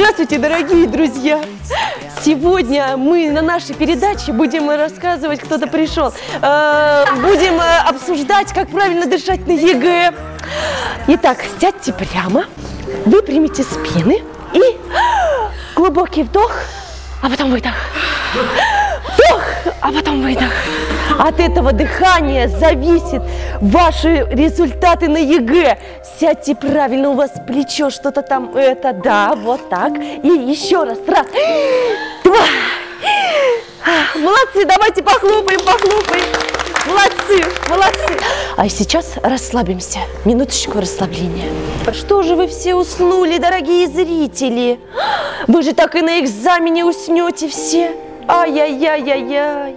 Здравствуйте, дорогие друзья! Сегодня мы на нашей передаче будем рассказывать, кто-то пришел, э, будем э, обсуждать, как правильно дышать на ЕГЭ. Итак, сядьте прямо, выпрямите спины и глубокий вдох, а потом выдох. Вдох, а потом выдох. От этого дыхания зависит ваши результаты на ЕГЭ. Сядьте правильно, у вас плечо что-то там, это, да, вот так. И еще раз, раз, два. Молодцы, давайте похлопаем, похлопаем. Молодцы, молодцы. А сейчас расслабимся. Минуточку расслабления. Что же вы все уснули, дорогие зрители? Вы же так и на экзамене уснете все. Ай-яй-яй-яй-яй.